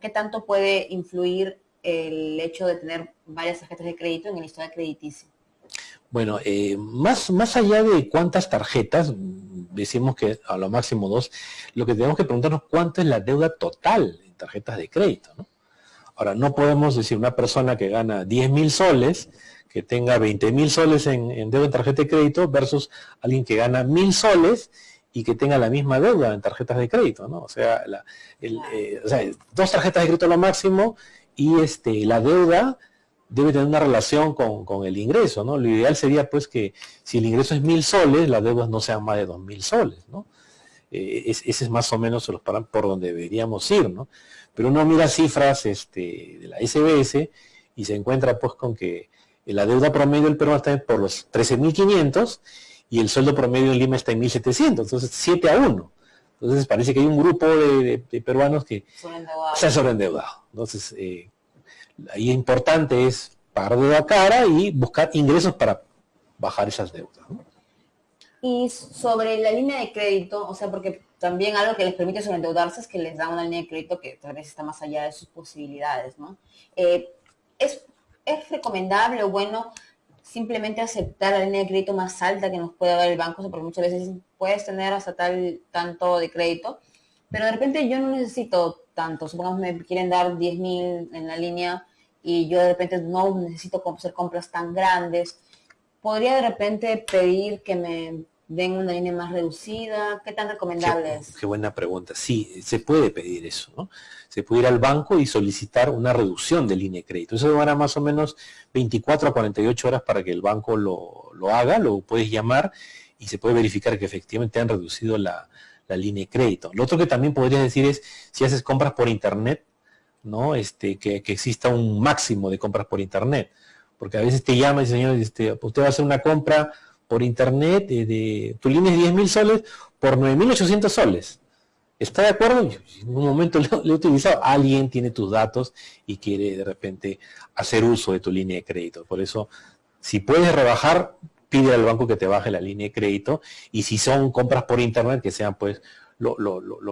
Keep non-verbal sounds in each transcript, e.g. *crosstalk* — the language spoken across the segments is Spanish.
¿qué tanto puede influir el hecho de tener varias tarjetas de crédito en el historial crediticio? Bueno, eh, más, más allá de cuántas tarjetas, decimos que a lo máximo dos, lo que tenemos que preguntarnos cuánto es la deuda total en tarjetas de crédito. ¿no? Ahora, no podemos decir una persona que gana 10 mil soles, que tenga 20 mil soles en, deuda en tarjeta de crédito versus alguien que gana mil soles y que tenga la misma deuda en tarjetas de crédito, ¿no? O sea, eh, o sea dos tarjetas de crédito a lo máximo y este, la deuda debe tener una relación con, el ingreso, ¿no? Lo ideal sería pues que si el ingreso es mil soles, las deudas no sean más de dos mil soles, ¿no? Eh, ese es más o menos los por donde deberíamos ir, ¿no? Pero uno mira cifras este, de la SBS y se encuentra pues con que la deuda promedio del Perú está por los 13.500 y el sueldo promedio en Lima está en 1.700, entonces 7 a 1. Entonces parece que hay un grupo de, peruanos que se han sobreendeudado. Entonces, eh, ahí importante es pagar deuda cara y buscar ingresos para bajar esas deudas. Y sobre la línea de crédito, o sea, porque también algo que les permite sobreendeudarse es que les da una línea de crédito que tal vez está más allá de sus posibilidades, ¿no? Eh, es, es recomendable o bueno simplemente aceptar la línea de crédito más alta que nos pueda dar el banco, porque muchas veces puedes tener hasta tal tanto de crédito, pero de repente yo no necesito tanto, supongamos me quieren dar 10 mil en la línea y yo de repente no necesito hacer compras tan grandes, podría de repente pedir que me den una línea más reducida? ¿Qué tan recomendable es? Qué buena pregunta. Sí, se puede pedir eso, ¿no? Se puede ir al banco y solicitar una reducción de línea de crédito. Eso demora más o menos 24 a 48 horas para que el banco lo, haga, lo puedes llamar y se puede verificar que efectivamente han reducido la, línea de crédito. Lo otro que también podrías decir es, si haces compras por internet, ¿no? Este, que, exista un máximo de compras por internet. Porque a veces te llama y dice, señor, este, usted va a hacer una compra por internet de, tu línea es 10 mil soles por 9.800 soles. ¿Está de acuerdo? en un momento *laughs* lo, he utilizado. Alguien tiene tus datos y quiere de repente hacer uso de tu línea de crédito. Por eso, si puedes rebajar, pide al banco que te baje la línea de crédito. Y si son compras por internet, que sean pues lo,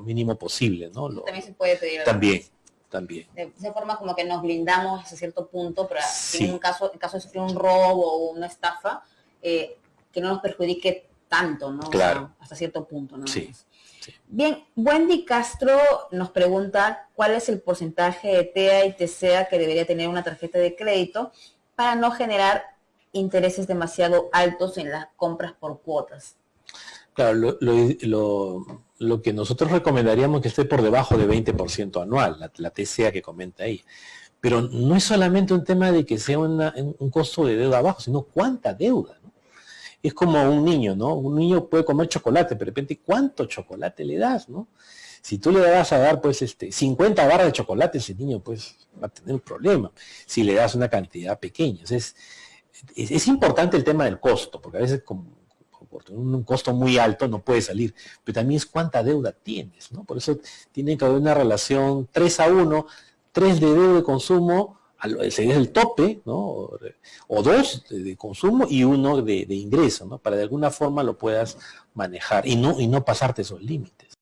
mínimo posible. ¿no? también se puede pedir. También. También. De esa forma como que nos blindamos hasta cierto punto, pero en un caso, en caso de sufrir un robo o una estafa, eh, que no nos perjudique tanto, ¿no? Claro. hasta cierto punto, ¿no? Sí, Bien, Wendy Castro nos pregunta cuál es el porcentaje de TEA y TCA que debería tener una tarjeta de crédito para no generar intereses demasiado altos en las compras por cuotas. Claro, lo, que nosotros recomendaríamos que esté por debajo de 20% anual, la, la, TCA que comenta ahí. Pero no es solamente un tema de que sea un costo de deuda bajo, sino cuánta deuda es como un niño, ¿no? Un niño puede comer chocolate, pero de repente, ¿cuánto chocolate le das, no? Si tú le vas a dar, pues, este, 50 barras de chocolate, ese niño, pues, va a tener un problema. Si le das una cantidad pequeña. Es, importante el tema del costo, porque a veces con, por un costo muy alto no puede salir, pero también es cuánta deuda tienes, ¿no? Por eso tiene que haber una relación 3 a 1, 3 de deuda de consumo, sería el tope, ¿no? O dos de, consumo y uno de, de ingreso, ¿no? Para de alguna forma lo puedas manejar y no, y no pasarte esos límites.